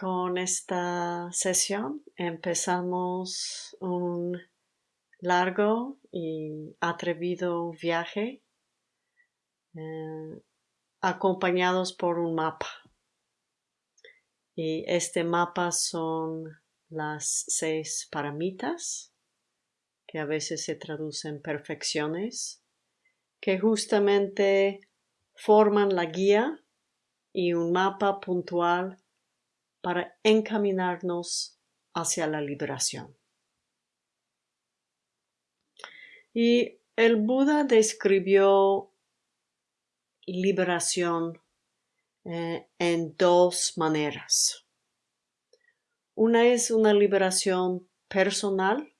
con esta sesión empezamos un largo y atrevido viaje eh, acompañados por un mapa. Y este mapa son las seis paramitas, que a veces se traducen perfecciones, que justamente forman la guía y un mapa puntual para encaminarnos hacia la liberación. Y el Buda describió liberación eh, en dos maneras. Una es una liberación personal,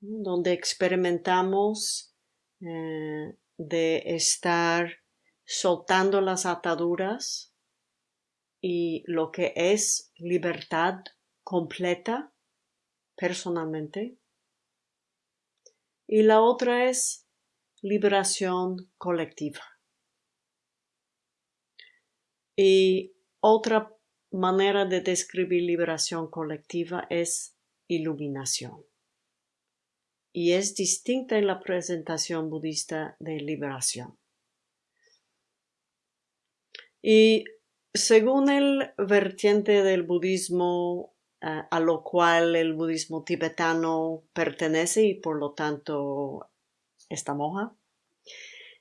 donde experimentamos eh, de estar soltando las ataduras y lo que es libertad completa personalmente. Y la otra es liberación colectiva. Y otra manera de describir liberación colectiva es iluminación. Y es distinta en la presentación budista de liberación. Y según el vertiente del budismo eh, a lo cual el budismo tibetano pertenece y por lo tanto esta moja,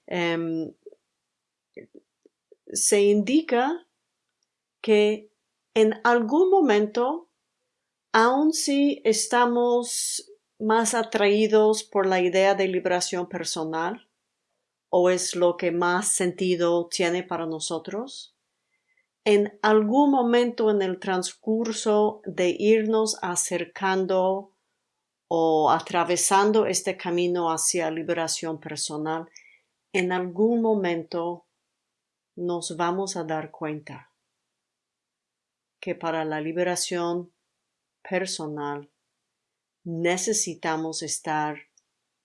em, se indica que en algún momento, aun si estamos más atraídos por la idea de liberación personal, o es lo que más sentido tiene para nosotros, en algún momento en el transcurso de irnos acercando o atravesando este camino hacia liberación personal, en algún momento nos vamos a dar cuenta que para la liberación personal necesitamos estar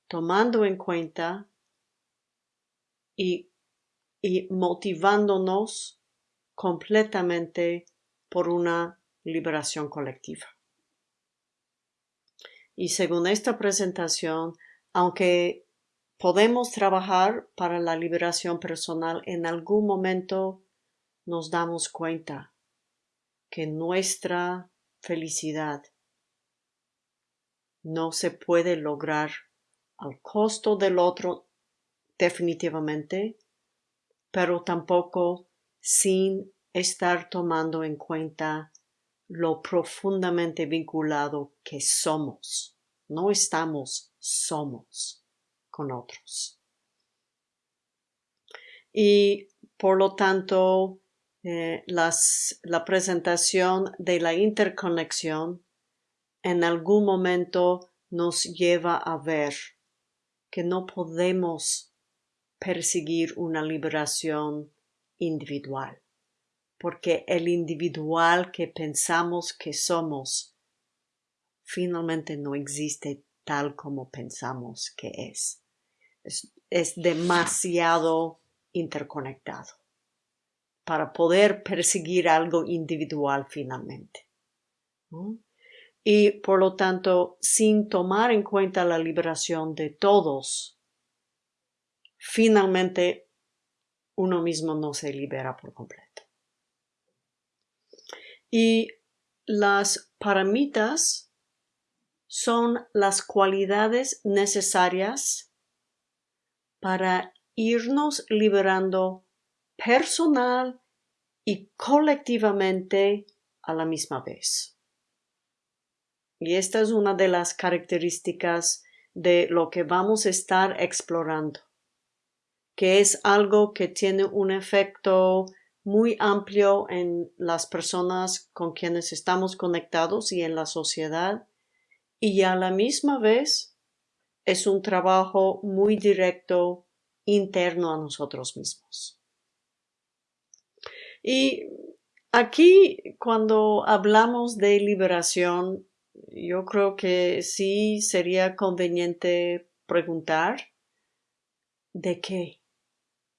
tomando en cuenta y, y motivándonos completamente por una liberación colectiva. Y según esta presentación, aunque podemos trabajar para la liberación personal, en algún momento nos damos cuenta que nuestra felicidad no se puede lograr al costo del otro definitivamente, pero tampoco sin estar tomando en cuenta lo profundamente vinculado que somos. No estamos, somos con otros. Y por lo tanto, eh, la presentación de la interconexión en algún momento nos lleva a ver que no podemos perseguir una liberación individual, porque el individual que pensamos que somos finalmente no existe tal como pensamos que es. Es, demasiado interconectado para poder perseguir algo individual finalmente. Y por lo tanto, sin tomar en cuenta la liberación de todos, finalmente uno mismo no se libera por completo. Y las paramitas son las cualidades necesarias para irnos liberando personal y colectivamente a la misma vez. Y esta es una de las características de lo que vamos a estar explorando que es algo que tiene un efecto muy amplio en las personas con quienes estamos conectados y en la sociedad y a la misma vez es un trabajo muy directo interno a nosotros mismos. Y aquí cuando hablamos de liberación, yo creo que sí sería conveniente preguntar ¿de qué?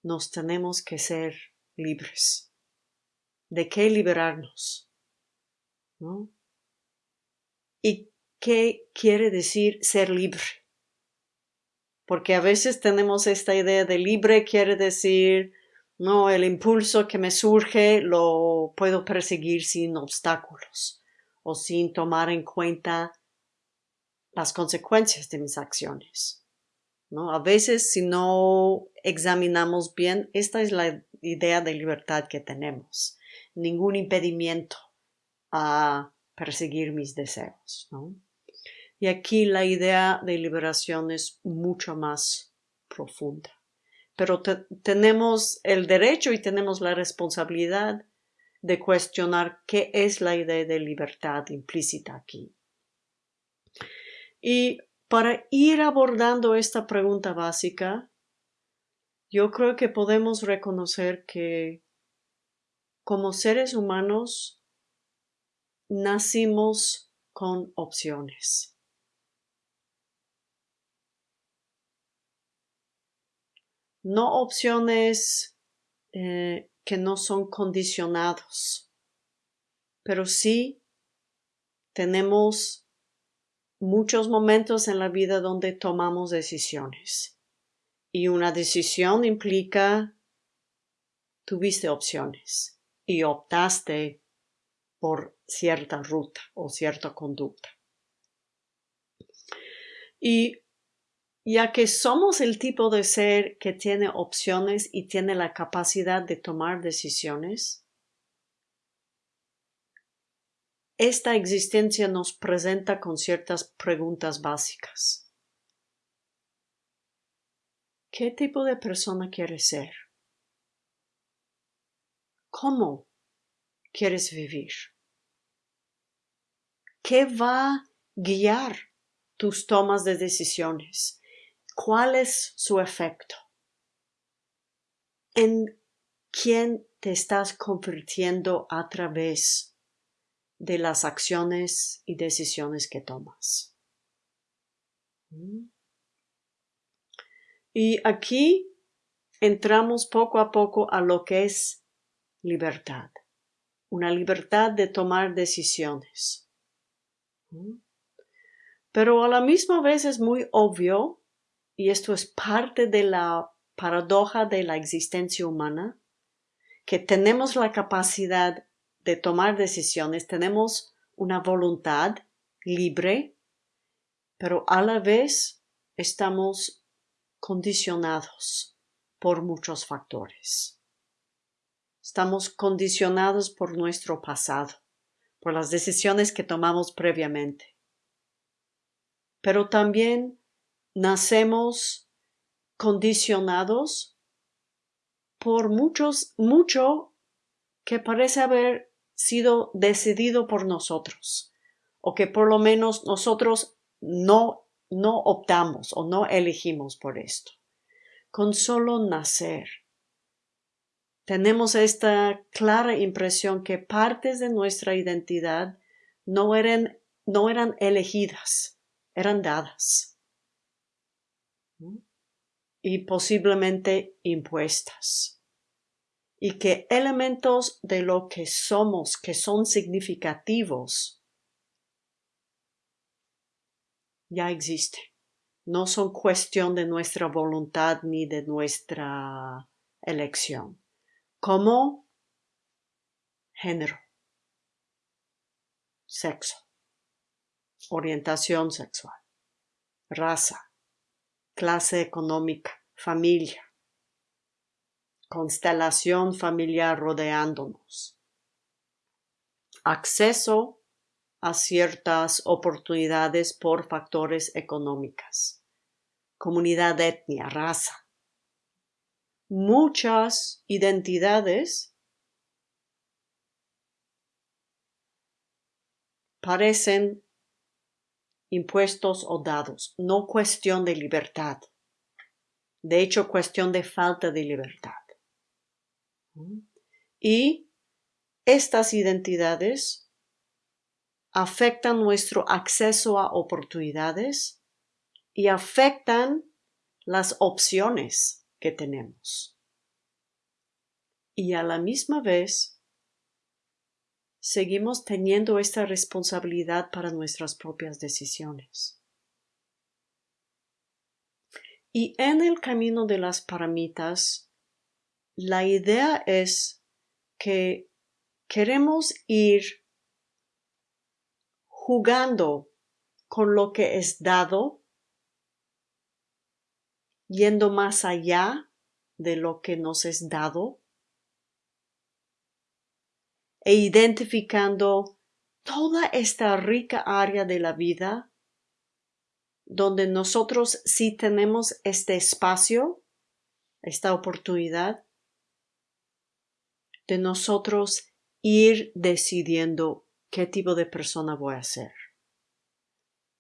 Nos tenemos que ser libres. de qué liberarnos. ¿no? ¿Y qué quiere decir ser libre? Porque a veces tenemos esta idea de libre quiere decir, no, el impulso que me surge lo puedo perseguir sin obstáculos o sin tomar en cuenta las consecuencias de mis acciones. ¿No? A veces, si no examinamos bien, esta es la idea de libertad que tenemos. Ningún impedimento a perseguir mis deseos. ¿no? Y aquí la idea de liberación es mucho más profunda. Pero tenemos el derecho y tenemos la responsabilidad de cuestionar qué es la idea de libertad implícita aquí. Y para ir abordando esta pregunta básica, yo creo que podemos reconocer que como seres humanos nacimos con opciones. No opciones eh, que no son condicionados, pero sí tenemos muchos momentos en la vida donde tomamos decisiones. Y una decisión implica tuviste opciones y optaste por cierta ruta o cierta conducta. Y ya que somos el tipo de ser que tiene opciones y tiene la capacidad de tomar decisiones, esta existencia nos presenta con ciertas preguntas básicas. ¿Qué tipo de persona quieres ser? ¿Cómo quieres vivir? ¿Qué va a guiar tus tomas de decisiones? ¿Cuál es su efecto? ¿En quién te estás convirtiendo a través de las acciones y decisiones que tomas. Y aquí entramos poco a poco a lo que es libertad, una libertad de tomar decisiones. Pero a la misma vez es muy obvio, y esto es parte de la paradoja de la existencia humana, que tenemos la capacidad de tomar decisiones, tenemos una voluntad libre, pero a la vez estamos condicionados por muchos factores. Estamos condicionados por nuestro pasado, por las decisiones que tomamos previamente. Pero también nacemos condicionados por muchos, mucho que parece haber sido decidido por nosotros o que por lo menos nosotros no, no optamos o no elegimos por esto. Con solo nacer, tenemos esta clara impresión que partes de nuestra identidad no eran, no eran elegidas, eran dadas y posiblemente impuestas y que elementos de lo que somos que son significativos ya existen. No son cuestión de nuestra voluntad ni de nuestra elección. Como género, sexo, orientación sexual, raza, clase económica, familia, constelación familiar rodeándonos. Acceso a ciertas oportunidades por factores económicos. Comunidad, etnia, raza. Muchas identidades parecen impuestos o dados, no cuestión de libertad. De hecho, cuestión de falta de libertad. Y estas identidades afectan nuestro acceso a oportunidades y afectan las opciones que tenemos. Y a la misma vez seguimos teniendo esta responsabilidad para nuestras propias decisiones. Y en el camino de las paramitas, la idea es que queremos ir jugando con lo que es dado, yendo más allá de lo que nos es dado e identificando toda esta rica área de la vida donde nosotros sí tenemos este espacio, esta oportunidad de nosotros ir decidiendo qué tipo de persona voy a ser.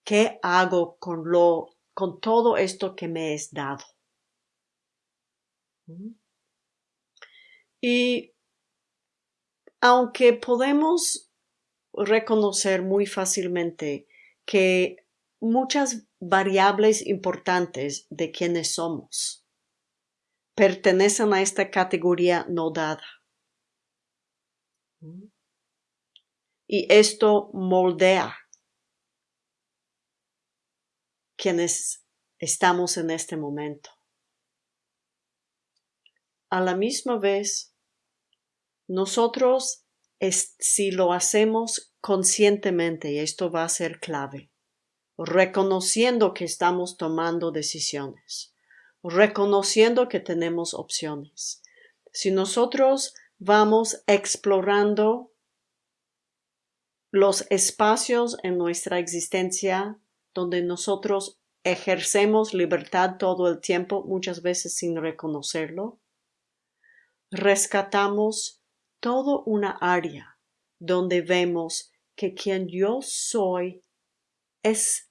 ¿Qué hago con lo con todo esto que me es dado? Y aunque podemos reconocer muy fácilmente que muchas variables importantes de quienes somos pertenecen a esta categoría no dada. Y esto moldea quienes estamos en este momento. A la misma vez, nosotros, si lo hacemos conscientemente, y esto va a ser clave, reconociendo que estamos tomando decisiones, reconociendo que tenemos opciones. Si nosotros vamos explorando los espacios en nuestra existencia donde nosotros ejercemos libertad todo el tiempo, muchas veces sin reconocerlo, rescatamos todo una área donde vemos que quien yo soy es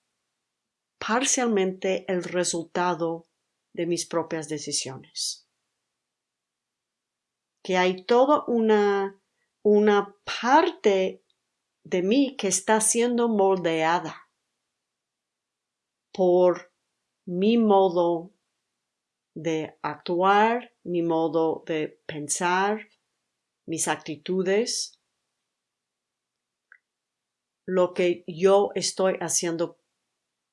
parcialmente el resultado de mis propias decisiones. Que hay toda una, una parte de mí que está siendo moldeada por mi modo de actuar, mi modo de pensar, mis actitudes, lo que yo estoy haciendo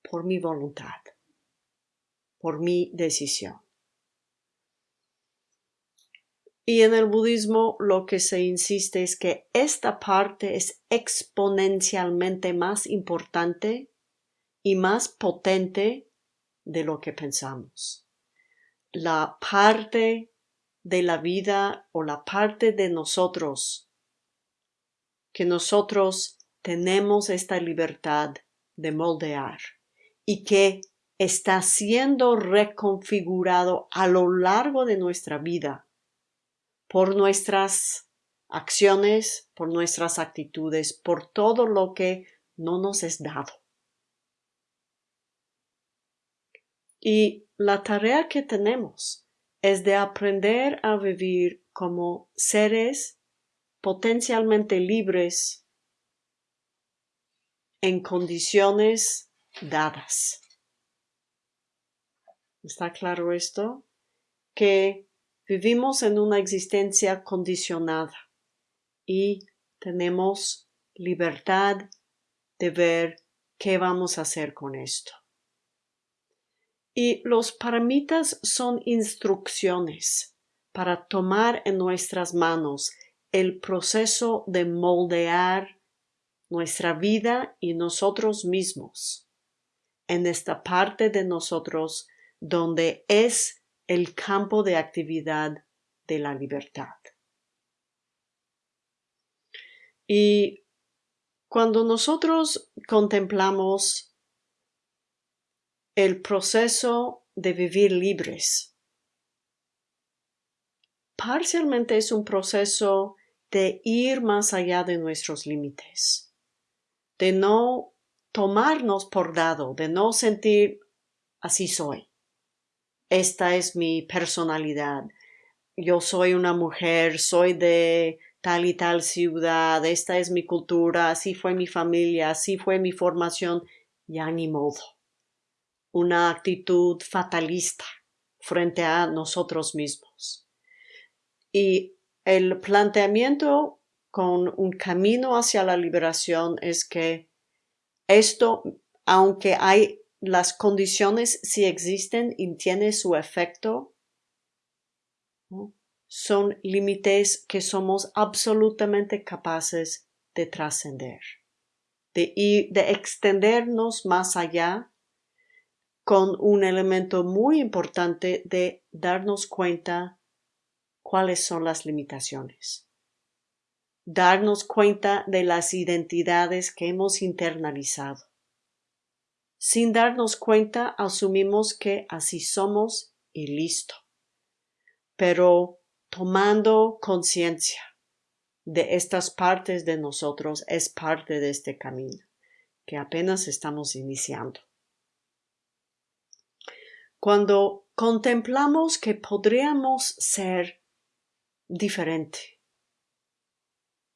por mi voluntad, por mi decisión. Y en el budismo lo que se insiste es que esta parte es exponencialmente más importante y más potente de lo que pensamos. La parte de la vida o la parte de nosotros que nosotros tenemos esta libertad de moldear y que está siendo reconfigurado a lo largo de nuestra vida por nuestras acciones, por nuestras actitudes, por todo lo que no nos es dado. Y la tarea que tenemos es de aprender a vivir como seres potencialmente libres en condiciones dadas. ¿Está claro esto? Que vivimos en una existencia condicionada y tenemos libertad de ver qué vamos a hacer con esto. Y los paramitas son instrucciones para tomar en nuestras manos el proceso de moldear nuestra vida y nosotros mismos en esta parte de nosotros donde es el campo de actividad de la libertad. Y cuando nosotros contemplamos el proceso de vivir libres. Parcialmente es un proceso de ir más allá de nuestros límites, de no tomarnos por dado, de no sentir así soy. Esta es mi personalidad. Yo soy una mujer, soy de tal y tal ciudad, esta es mi cultura, así fue mi familia, así fue mi formación, ya ni modo una actitud fatalista frente a nosotros mismos. Y el planteamiento con un camino hacia la liberación es que esto, aunque hay las condiciones si existen y tiene su efecto, son límites que somos absolutamente capaces de trascender, de, de extendernos más allá con un elemento muy importante de darnos cuenta cuáles son las limitaciones. Darnos cuenta de las identidades que hemos internalizado. Sin darnos cuenta, asumimos que así somos y listo. Pero tomando conciencia de estas partes de nosotros es parte de este camino que apenas estamos iniciando. Cuando contemplamos que podríamos ser diferente,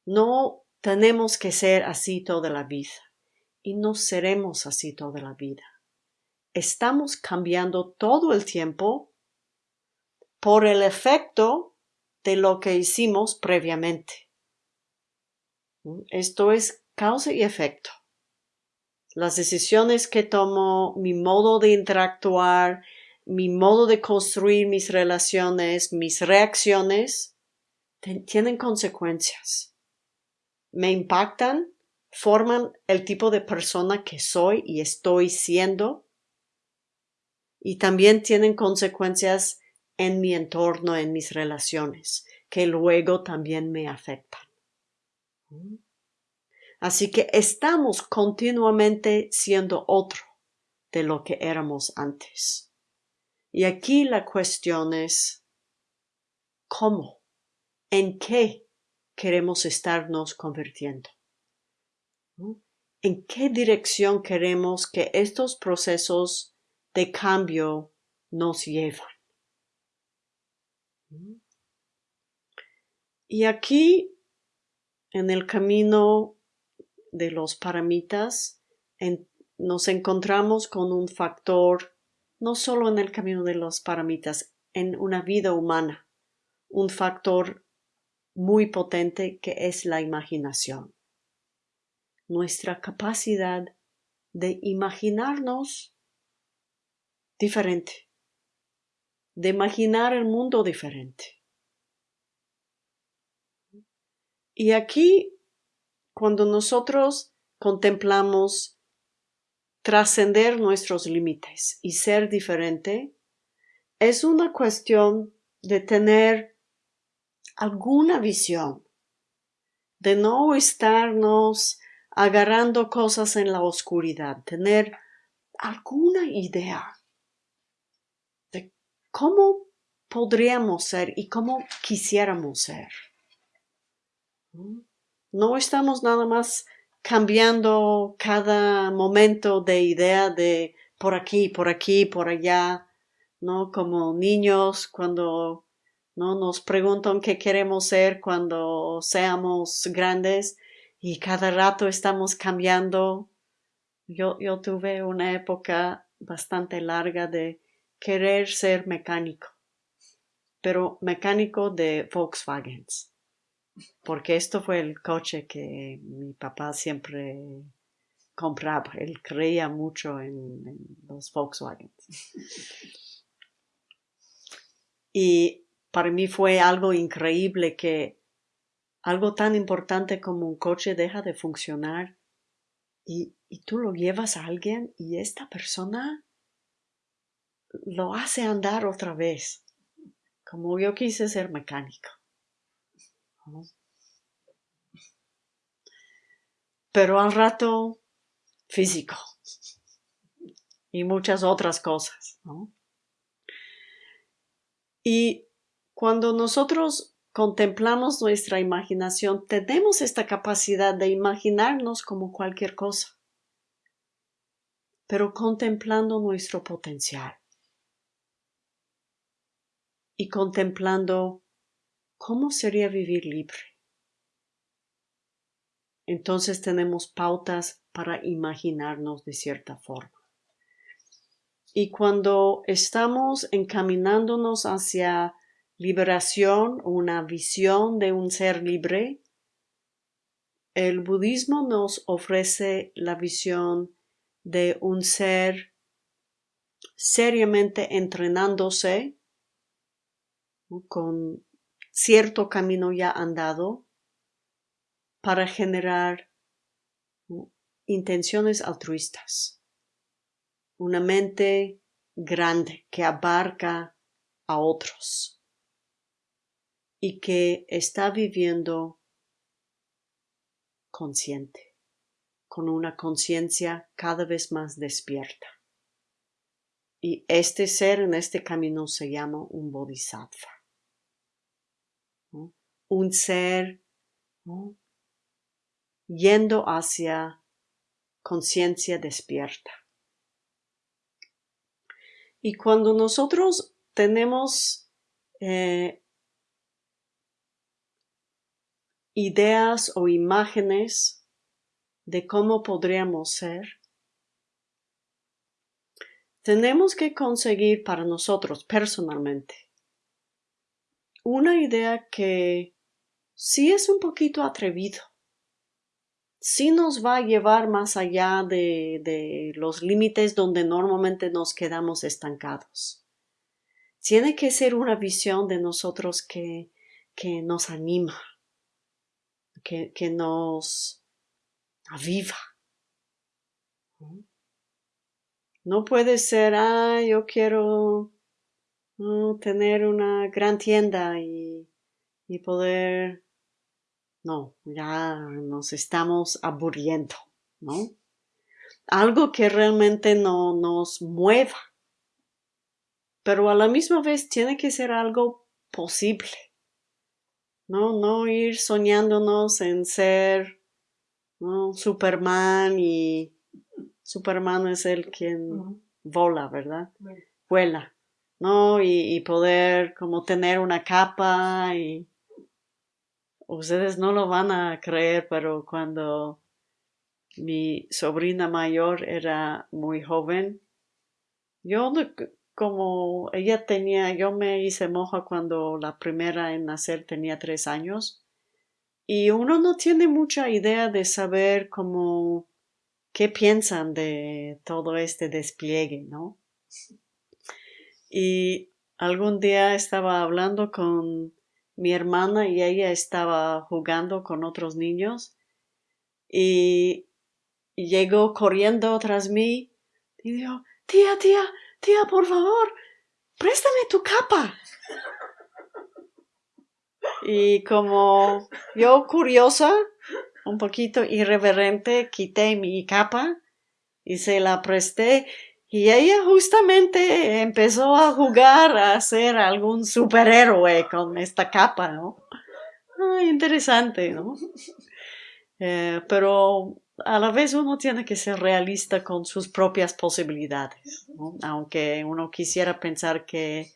no tenemos que ser así toda la vida y no seremos así toda la vida. Estamos cambiando todo el tiempo por el efecto de lo que hicimos previamente. Esto es causa y efecto. Las decisiones que tomo, mi modo de interactuar, mi modo de construir mis relaciones, mis reacciones, tienen consecuencias. Me impactan, forman el tipo de persona que soy y estoy siendo, y también tienen consecuencias en mi entorno, en mis relaciones, que luego también me afectan. Así que estamos continuamente siendo otro de lo que éramos antes. Y aquí la cuestión es ¿cómo? ¿En qué queremos estarnos convirtiendo? ¿En qué dirección queremos que estos procesos de cambio nos llevan? Y aquí, en el camino de los paramitas, nos encontramos con un factor, no solo en el camino de los paramitas, en una vida humana, un factor muy potente que es la imaginación. Nuestra capacidad de imaginarnos diferente, de imaginar el mundo diferente. Y aquí, cuando nosotros contemplamos trascender nuestros límites y ser diferente, es una cuestión de tener alguna visión, de no estarnos agarrando cosas en la oscuridad, tener alguna idea de cómo podríamos ser y cómo quisiéramos ser. No estamos nada más cambiando cada momento de idea de por aquí, por aquí, por allá, ¿no? Como niños cuando no nos preguntan qué queremos ser cuando seamos grandes y cada rato estamos cambiando. Yo, yo tuve una época bastante larga de querer ser mecánico, pero mecánico de Volkswagen porque esto fue el coche que mi papá siempre compraba. Él creía mucho en, los Volkswagen. Y para mí fue algo increíble que algo tan importante como un coche deja de funcionar y, y tú lo llevas a alguien y esta persona lo hace andar otra vez, como yo quise ser mecánico. Pero al rato físico y muchas otras cosas. Y cuando nosotros contemplamos nuestra imaginación, tenemos esta capacidad de imaginarnos como cualquier cosa, pero contemplando nuestro potencial y contemplando ¿Cómo sería vivir libre? Entonces tenemos pautas para imaginarnos de cierta forma. Y cuando estamos encaminándonos hacia liberación, una visión de un ser libre, el budismo nos ofrece la visión de un ser seriamente entrenándose con cierto camino ya andado para generar intenciones altruistas. Una mente grande que abarca a otros y que está viviendo consciente, con una conciencia cada vez más despierta. Y este ser en este camino se llama un bodhisattva. Un ser yendo hacia conciencia despierta. Y cuando nosotros tenemos eh, ideas o imágenes de cómo podríamos ser, tenemos que conseguir para nosotros personalmente una idea que sí es un poquito atrevido, sí nos va a llevar más allá de, los límites donde normalmente nos quedamos estancados. Tiene que ser una visión de nosotros que, que nos anima, que, que nos aviva. No puede ser, ah, yo quiero tener una gran tienda y, y poder... No, ya nos estamos aburriendo, ¿no? Algo que realmente no nos mueva, pero a la misma vez tiene que ser algo posible. No, no ir soñándonos en ser ¿no? Superman y Superman es el quien vola, ¿verdad? Vuela, ¿no? Y, poder como tener una capa y ustedes no lo van a creer, pero cuando mi sobrina mayor era muy joven, yo como ella tenía, yo me hice moja cuando la primera en nacer tenía tres años y uno no tiene mucha idea de saber cómo qué piensan de todo este despliegue, ¿no? Y algún día estaba hablando con mi hermana y ella estaba jugando con otros niños y llegó corriendo tras mí y dijo, tía, tía, tía, por favor, préstame tu capa. Y como yo curiosa, un poquito irreverente, quité mi capa y se la presté y ella justamente empezó a jugar a ser algún superhéroe con esta capa, ¿no? Ah, interesante, ¿no? Eh, pero a la vez uno tiene que ser realista con sus propias posibilidades, ¿no? aunque uno quisiera pensar que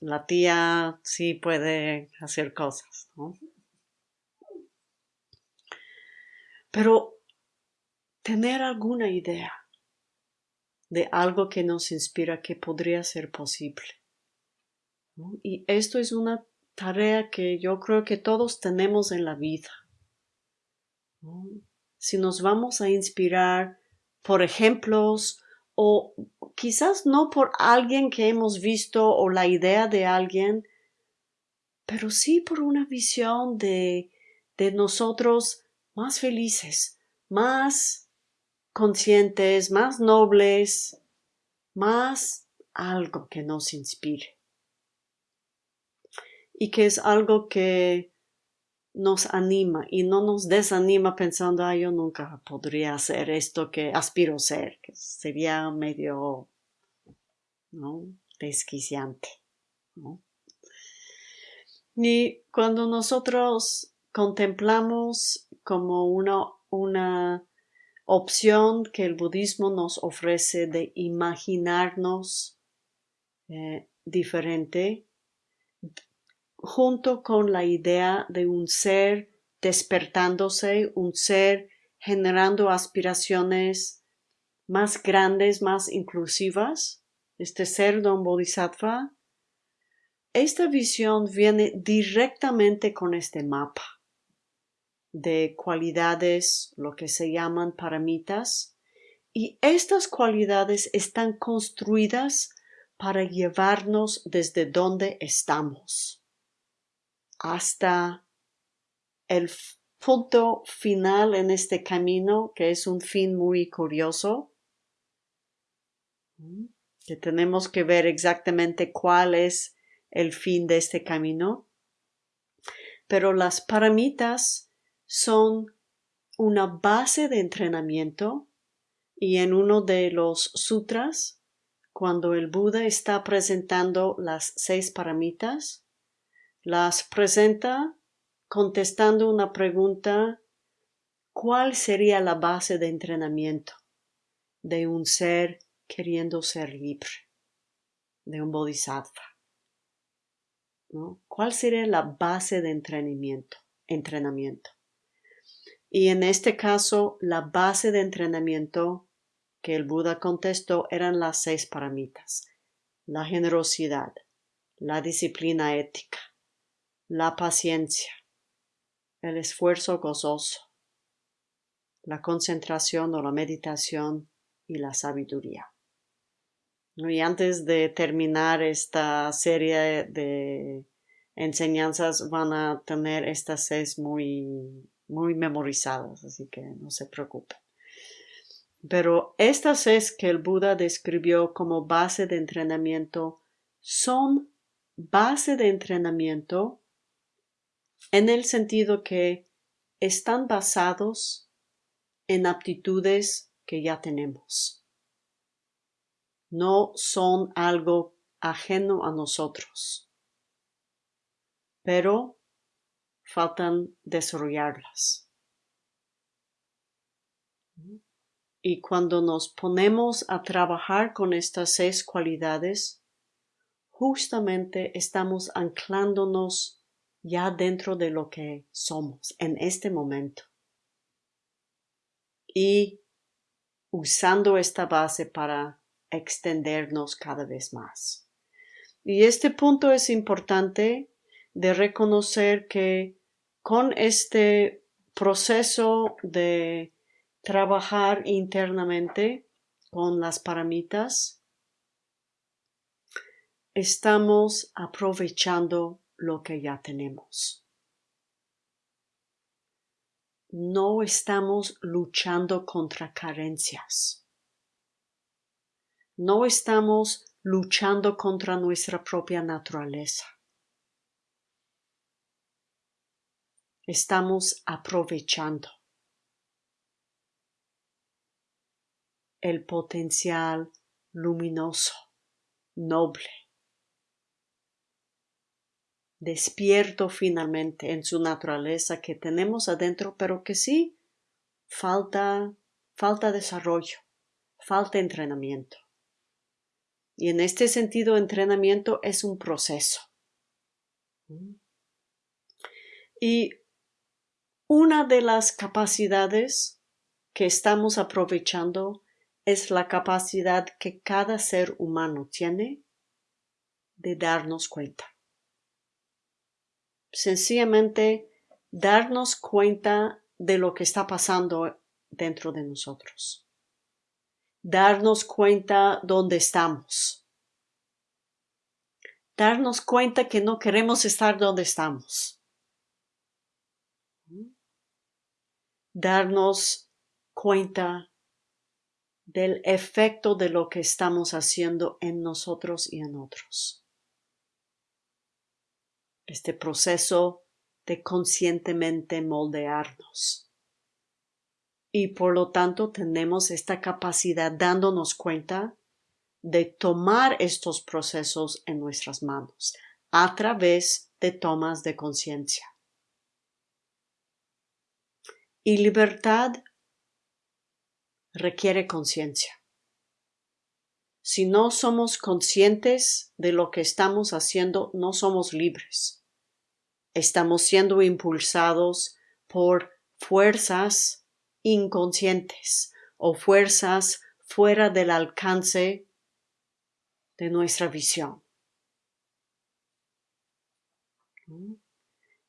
la tía sí puede hacer cosas, ¿no? Pero tener alguna idea de algo que nos inspira que podría ser posible. Y esto es una tarea que yo creo que todos tenemos en la vida. Si nos vamos a inspirar por ejemplos o quizás no por alguien que hemos visto o la idea de alguien, pero sí por una visión de, de nosotros más felices, más conscientes, más nobles, más algo que nos inspire. Y que es algo que nos anima y no nos desanima pensando, ah, yo nunca podría hacer esto que aspiro ser, que sería medio, ¿no? Desquiciante, ¿no? Y cuando nosotros contemplamos como una, una opción que el budismo nos ofrece de imaginarnos eh, diferente junto con la idea de un ser despertándose, un ser generando aspiraciones más grandes, más inclusivas, este ser don bodhisattva, esta visión viene directamente con este mapa de cualidades, lo que se llaman paramitas, y estas cualidades están construidas para llevarnos desde donde estamos hasta el punto final en este camino, que es un fin muy curioso, que tenemos que ver exactamente cuál es el fin de este camino. Pero las paramitas son una base de entrenamiento y en uno de los sutras, cuando el Buda está presentando las seis paramitas, las presenta contestando una pregunta ¿cuál sería la base de entrenamiento de un ser queriendo ser libre, de un bodhisattva? ¿Cuál sería la base de entrenamiento? entrenamiento? Y en este caso, la base de entrenamiento que el Buda contestó eran las seis paramitas. La generosidad, la disciplina ética, la paciencia, el esfuerzo gozoso, la concentración o la meditación y la sabiduría. Y antes de terminar esta serie de enseñanzas van a tener estas seis muy, muy memorizadas, así que no se preocupen. Pero estas seis que el Buda describió como base de entrenamiento son base de entrenamiento en el sentido que están basados en aptitudes que ya tenemos. No son algo ajeno a nosotros, pero faltan desarrollarlas. Y cuando nos ponemos a trabajar con estas seis cualidades, justamente estamos anclándonos ya dentro de lo que somos en este momento. Y usando esta base para extendernos cada vez más. Y este punto es importante de reconocer que con este proceso de trabajar internamente con las paramitas, estamos aprovechando lo que ya tenemos. No estamos luchando contra carencias. No estamos luchando contra nuestra propia naturaleza. Estamos aprovechando el potencial luminoso, noble, despierto finalmente en su naturaleza que tenemos adentro, pero que sí falta, falta desarrollo, falta entrenamiento. Y en este sentido, entrenamiento es un proceso. Y una de las capacidades que estamos aprovechando es la capacidad que cada ser humano tiene de darnos cuenta sencillamente darnos cuenta de lo que está pasando dentro de nosotros. Darnos cuenta dónde estamos. Darnos cuenta que no queremos estar donde estamos. Darnos cuenta del efecto de lo que estamos haciendo en nosotros y en otros este proceso de conscientemente moldearnos. Y por lo tanto tenemos esta capacidad dándonos cuenta de tomar estos procesos en nuestras manos a través de tomas de conciencia. Y libertad requiere conciencia. Si no somos conscientes de lo que estamos haciendo, no somos libres. Estamos siendo impulsados por fuerzas inconscientes o fuerzas fuera del alcance de nuestra visión.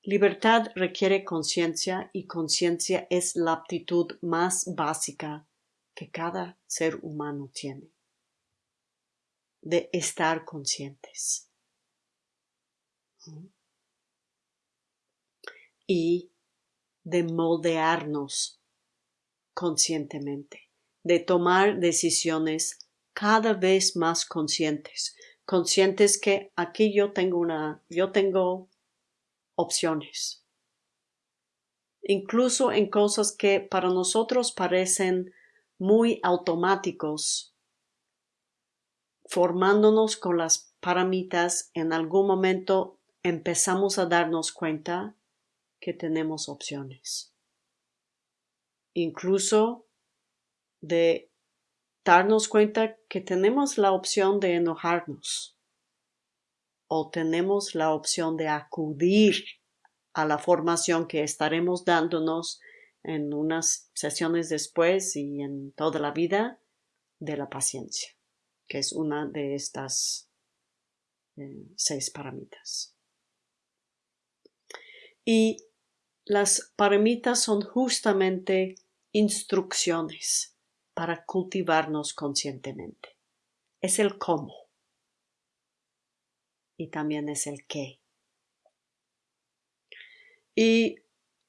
Libertad requiere conciencia y conciencia es la aptitud más básica que cada ser humano tiene, de estar conscientes. Y de moldearnos conscientemente, de tomar decisiones cada vez más conscientes, conscientes que aquí yo tengo una, yo tengo opciones. Incluso en cosas que para nosotros parecen muy automáticos, formándonos con las paramitas, en algún momento empezamos a darnos cuenta que tenemos opciones. Incluso de darnos cuenta que tenemos la opción de enojarnos o tenemos la opción de acudir a la formación que estaremos dándonos en unas sesiones después y en toda la vida de la paciencia, que es una de estas eh, seis paramitas. Y las paramitas son justamente instrucciones para cultivarnos conscientemente. Es el cómo y también es el qué. Y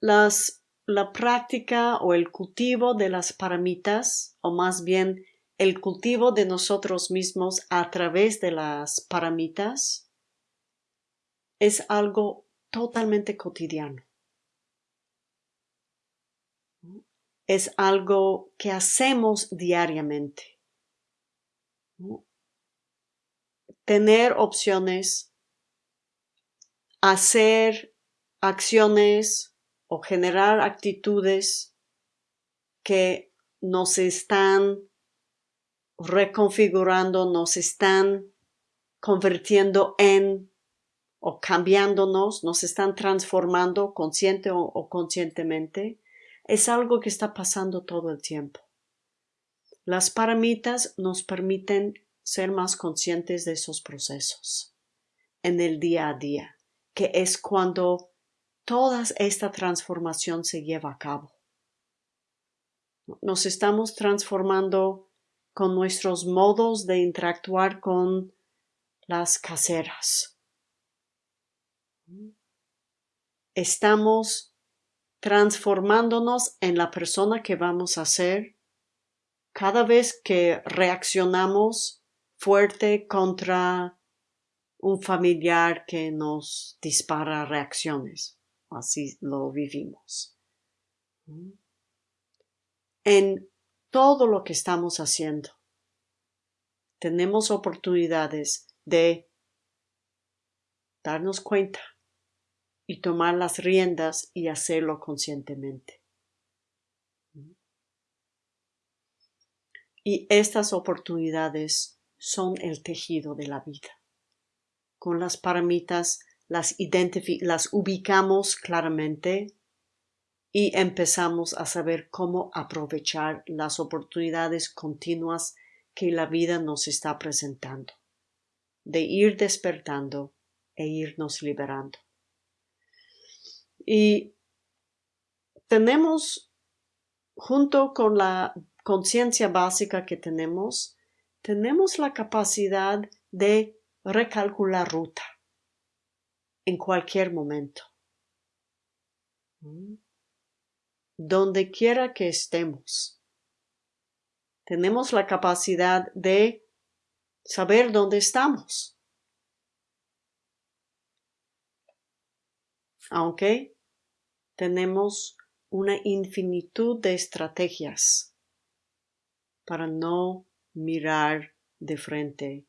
las, la práctica o el cultivo de las paramitas, o más bien el cultivo de nosotros mismos a través de las paramitas, es algo totalmente cotidiano. es algo que hacemos diariamente. Tener opciones, hacer acciones o generar actitudes que nos están reconfigurando, nos están convirtiendo en o cambiándonos, nos están transformando consciente o, conscientemente es algo que está pasando todo el tiempo. Las paramitas nos permiten ser más conscientes de esos procesos en el día a día, que es cuando toda esta transformación se lleva a cabo. Nos estamos transformando con nuestros modos de interactuar con las caseras. Estamos transformándonos en la persona que vamos a ser cada vez que reaccionamos fuerte contra un familiar que nos dispara reacciones. Así lo vivimos. En todo lo que estamos haciendo, tenemos oportunidades de darnos cuenta y tomar las riendas y hacerlo conscientemente. Y estas oportunidades son el tejido de la vida. Con las paramitas las, las ubicamos claramente y empezamos a saber cómo aprovechar las oportunidades continuas que la vida nos está presentando, de ir despertando e irnos liberando. Y tenemos, junto con la conciencia básica que tenemos, tenemos la capacidad de recalcular ruta en cualquier momento. Mm. Donde quiera que estemos, tenemos la capacidad de saber dónde estamos. Aunque tenemos una infinitud de estrategias para no mirar de frente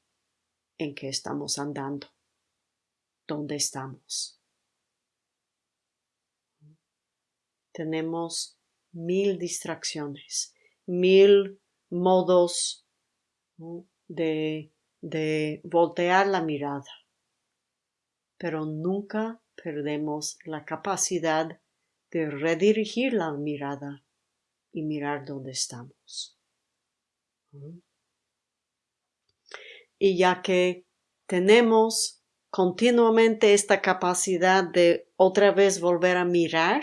en que estamos andando, dónde estamos. Tenemos mil distracciones, mil modos de, de voltear la mirada, pero nunca perdemos la capacidad de redirigir la mirada y mirar dónde estamos. Y ya que tenemos continuamente esta capacidad de otra vez volver a mirar.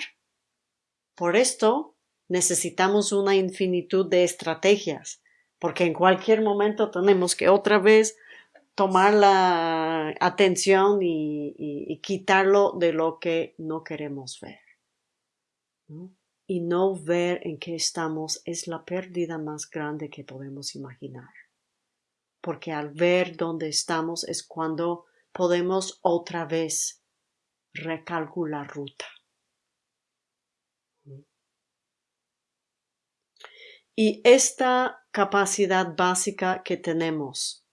Por esto necesitamos una infinitud de estrategias, porque en cualquier momento tenemos que otra vez tomar la atención y, quitarlo de lo que no queremos ver. Y no ver en qué estamos es la pérdida más grande que podemos imaginar. Porque al ver dónde estamos es cuando podemos otra vez recalcular ruta. Y esta capacidad básica que tenemos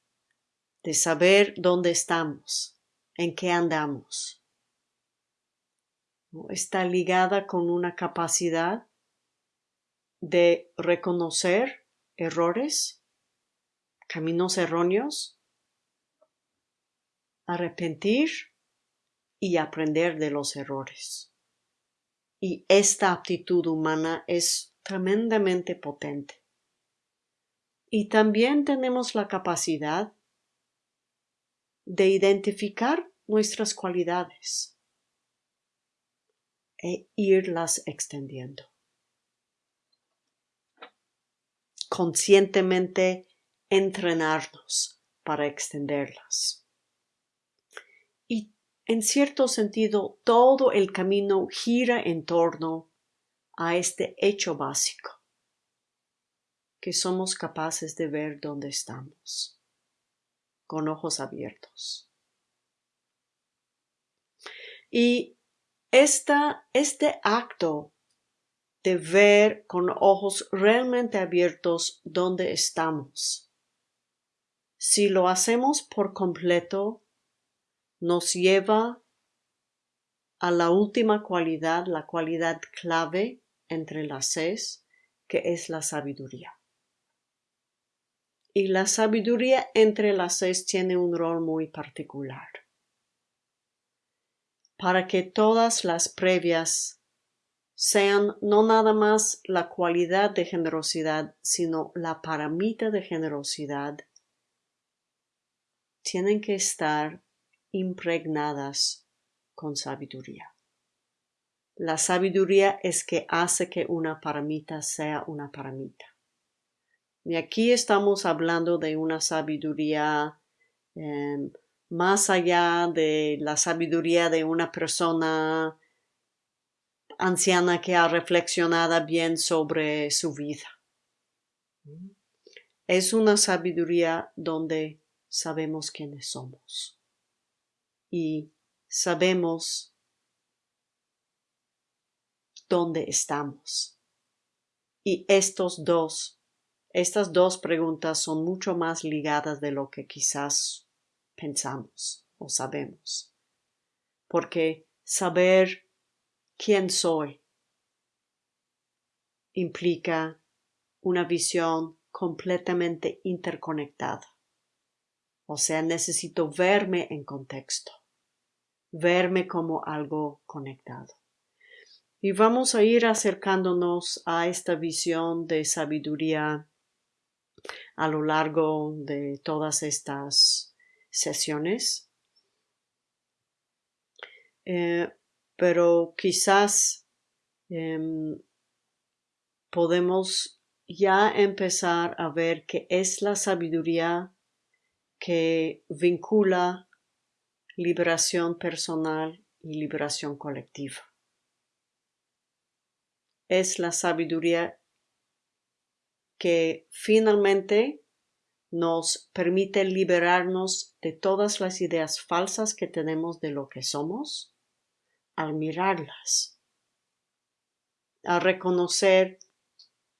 de saber dónde estamos, en qué andamos, está ligada con una capacidad de reconocer errores, caminos erróneos, arrepentir y aprender de los errores. Y esta aptitud humana es tremendamente potente. Y también tenemos la capacidad de identificar nuestras cualidades e irlas extendiendo. Conscientemente entrenarnos para extenderlas. Y en cierto sentido, todo el camino gira en torno a este hecho básico, que somos capaces de ver dónde estamos, con ojos abiertos. Y esta, este acto de ver con ojos realmente abiertos dónde estamos, si lo hacemos por completo, nos lleva a la última cualidad, la cualidad clave entre las seis, que es la sabiduría. Y la sabiduría entre las seis tiene un rol muy particular. Para que todas las previas sean no nada más la cualidad de generosidad, sino la paramita de generosidad, tienen que estar impregnadas con sabiduría. La sabiduría es que hace que una paramita sea una paramita. Y aquí estamos hablando de una sabiduría em, más allá de la sabiduría de una persona anciana que ha reflexionado bien sobre su vida. Es una sabiduría donde sabemos quiénes somos y sabemos dónde estamos. Y estos dos, estas dos preguntas son mucho más ligadas de lo que quizás pensamos o sabemos. Porque saber quién soy implica una visión completamente interconectada. O sea, necesito verme en contexto, verme como algo conectado. Y vamos a ir acercándonos a esta visión de sabiduría a lo largo de todas estas sesiones. Eh, pero quizás em, podemos ya empezar a ver que es la sabiduría que vincula liberación personal y liberación colectiva es la sabiduría que finalmente nos permite liberarnos de todas las ideas falsas que tenemos de lo que somos al mirarlas, a reconocer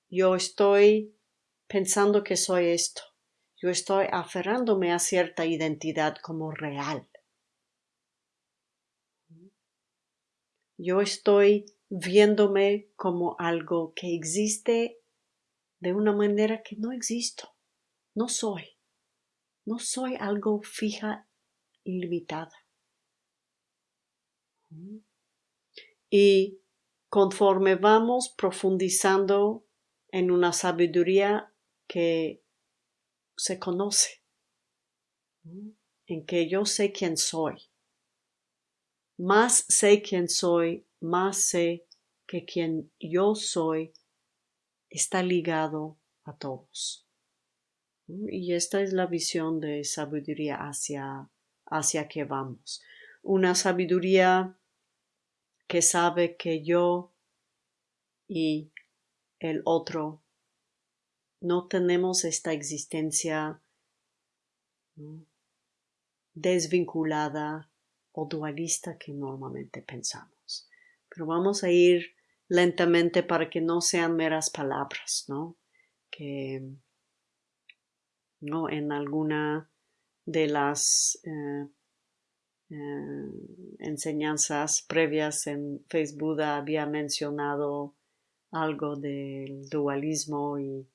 yo estoy pensando que soy esto, yo estoy aferrándome a cierta identidad como real. Yo estoy viéndome como algo que existe de una manera que no existo, no soy, no soy algo fija, ilimitada. Y conforme vamos profundizando en una sabiduría que se conoce, en que yo sé quién soy, más sé quién soy, más sé que quien yo soy está ligado a todos. Y esta es la visión de sabiduría hacia, hacia que vamos. Una sabiduría que sabe que yo y el otro no tenemos esta existencia desvinculada o dualista que normalmente pensamos. Pero vamos a ir lentamente para que no sean meras palabras, ¿no? Que ¿no? en alguna de las eh, eh, enseñanzas previas en Facebook había mencionado algo del dualismo y,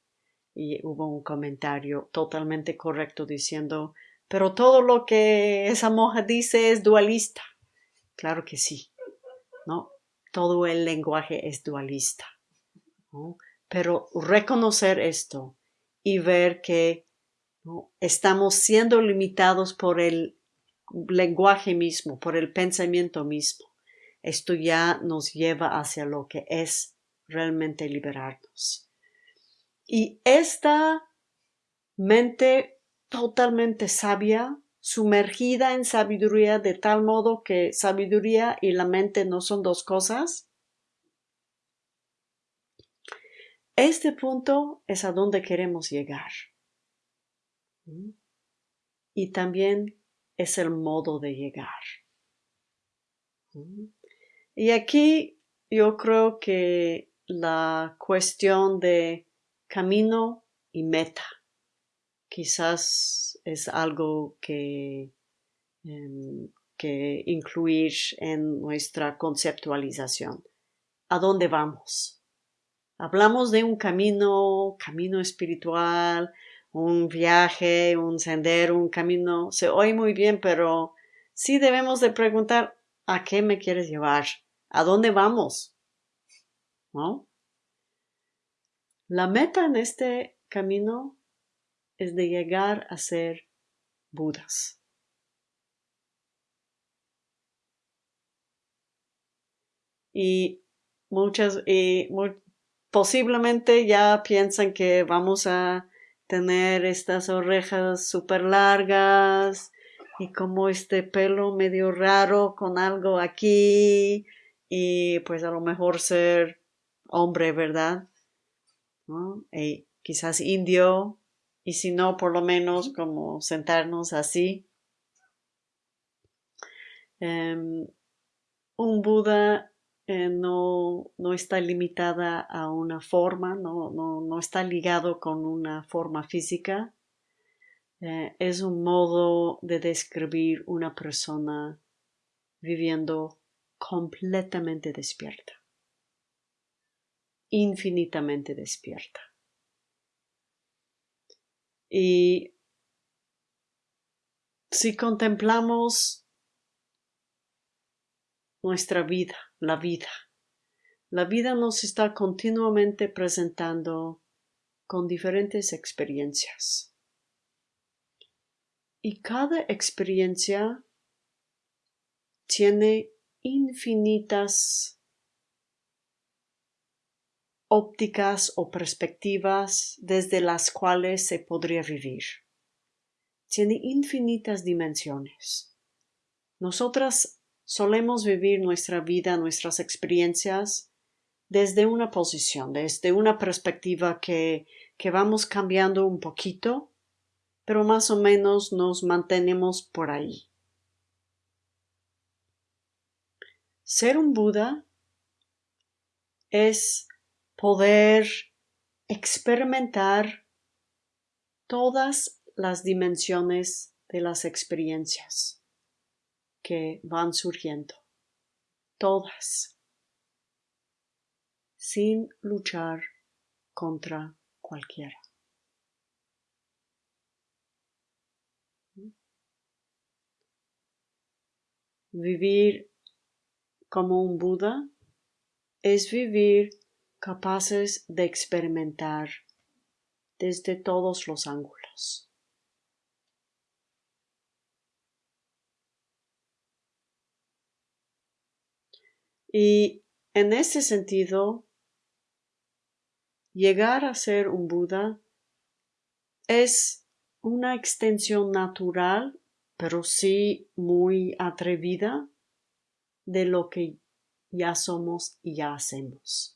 y hubo un comentario totalmente correcto diciendo pero todo lo que esa monja dice es dualista. Claro que sí, ¿no? Todo el lenguaje es dualista. Pero reconocer esto y ver que estamos siendo limitados por el lenguaje mismo, por el pensamiento mismo. Esto ya nos lleva hacia lo que es realmente liberarnos. Y esta mente totalmente sabia, sumergida en sabiduría de tal modo que sabiduría y la mente no son dos cosas? Este punto es a donde queremos llegar. Y también es el modo de llegar. Y aquí yo creo que la cuestión de camino y meta quizás es algo que, em, que incluir en nuestra conceptualización. ¿A dónde vamos? Hablamos de un camino, camino espiritual, un viaje, un sendero, un camino. Se oye muy bien, pero sí debemos de preguntar ¿a qué me quieres llevar? ¿A dónde vamos? ¿No? La meta en este camino es de llegar a ser Budas. Y muchas, y posiblemente ya piensan que vamos a tener estas orejas súper largas y como este pelo medio raro con algo aquí y pues a lo mejor ser hombre, ¿verdad? Y quizás indio y si no, por lo menos como sentarnos así. Em, un Buda eh, no, no, está limitada a una forma, no, no, está ligado con una forma física. Eh, es un modo de describir una persona viviendo completamente despierta, infinitamente despierta. Y si contemplamos nuestra vida, la vida, la vida nos está continuamente presentando con diferentes experiencias. Y cada experiencia tiene infinitas ópticas o perspectivas desde las cuales se podría vivir. Tiene infinitas dimensiones. Nosotras solemos vivir nuestra vida, nuestras experiencias desde una posición, desde una perspectiva que, que vamos cambiando un poquito, pero más o menos nos mantenemos por ahí. Ser un Buda es poder experimentar todas las dimensiones de las experiencias que van surgiendo, todas, sin luchar contra cualquiera. Vivir como un Buda es vivir capaces de experimentar desde todos los ángulos. Y en ese sentido, llegar a ser un Buda es una extensión natural, pero sí muy atrevida de lo que ya somos y ya hacemos.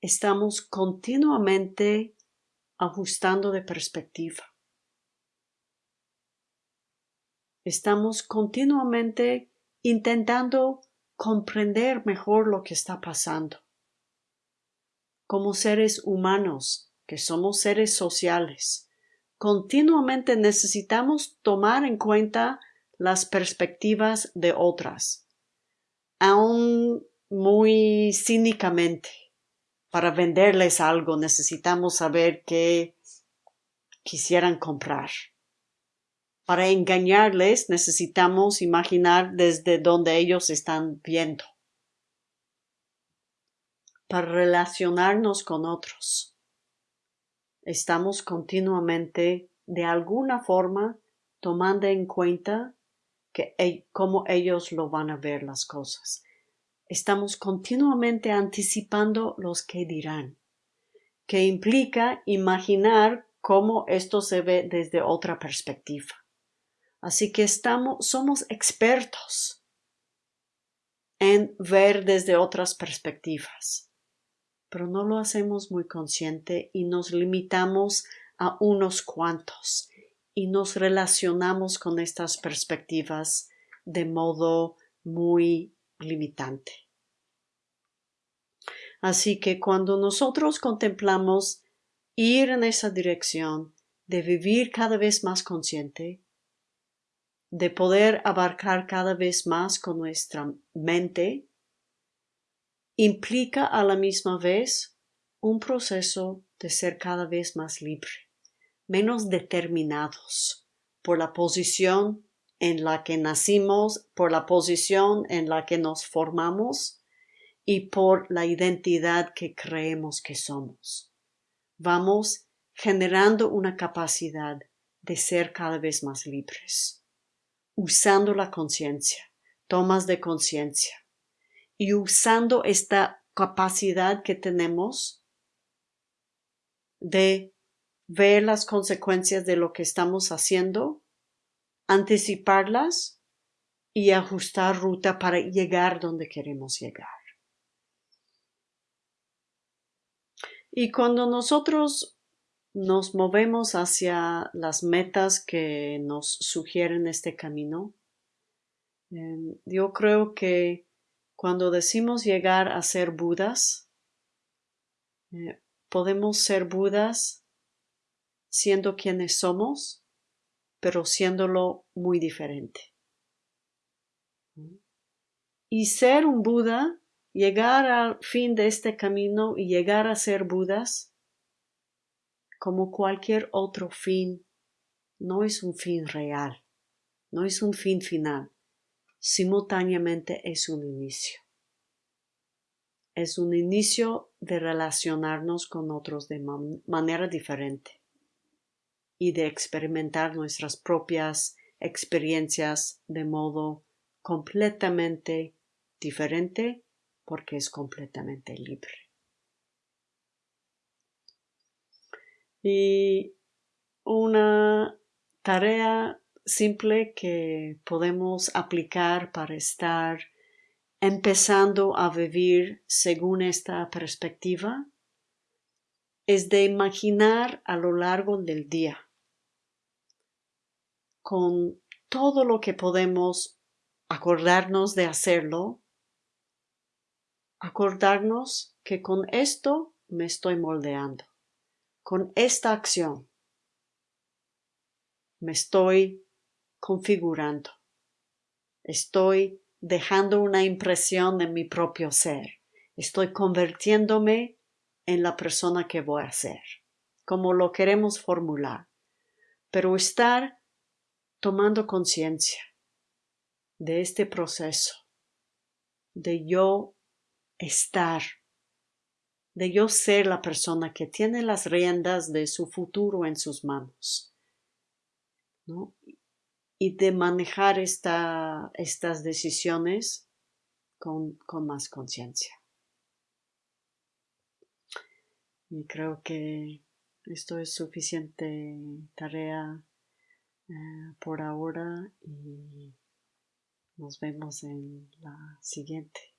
Estamos continuamente ajustando de perspectiva. Estamos continuamente intentando comprender mejor lo que está pasando. Como seres humanos, que somos seres sociales, continuamente necesitamos tomar en cuenta las perspectivas de otras, aún muy cínicamente. Para venderles algo necesitamos saber qué quisieran comprar. Para engañarles necesitamos imaginar desde donde ellos están viendo. Para relacionarnos con otros. Estamos continuamente, de alguna forma, tomando en cuenta que, e, cómo ellos lo van a ver las cosas. Estamos continuamente anticipando los que dirán, que implica imaginar cómo esto se ve desde otra perspectiva. Así que estamos, somos expertos en ver desde otras perspectivas, pero no lo hacemos muy consciente y nos limitamos a unos cuantos y nos relacionamos con estas perspectivas de modo muy limitante. Así que cuando nosotros contemplamos ir en esa dirección de vivir cada vez más consciente, de poder abarcar cada vez más con nuestra mente, implica a la misma vez un proceso de ser cada vez más libre, menos determinados por la posición en la que nacimos, por la posición en la que nos formamos y por la identidad que creemos que somos. Vamos generando una capacidad de ser cada vez más libres usando la conciencia, tomas de conciencia y usando esta capacidad que tenemos de ver las consecuencias de lo que estamos haciendo, anticiparlas y ajustar ruta para llegar donde queremos llegar. Y cuando nosotros nos movemos hacia las metas que nos sugieren este camino. Em, yo creo que cuando decimos llegar a ser Budas, eh, podemos ser Budas siendo quienes somos, pero siéndolo muy diferente. Y ser un Buda, llegar al fin de este camino y llegar a ser Budas, como cualquier otro fin, no es un fin real, no es un fin final, simultáneamente es un inicio. Es un inicio de relacionarnos con otros de manera diferente y de experimentar nuestras propias experiencias de modo completamente diferente porque es completamente libre. y una tarea simple que podemos aplicar para estar empezando a vivir según esta perspectiva es de imaginar a lo largo del día con todo lo que podemos acordarnos de hacerlo, acordarnos que con esto me estoy moldeando con esta acción me estoy configurando, estoy dejando una impresión de mi propio ser, estoy convirtiéndome en la persona que voy a ser, como lo queremos formular, pero estar tomando conciencia de este proceso, de yo estar de yo ser la persona que tiene las riendas de su futuro en sus manos. Y de manejar estas decisiones con, con más conciencia. Y creo que esto es suficiente tarea eh, por ahora y nos vemos en la siguiente.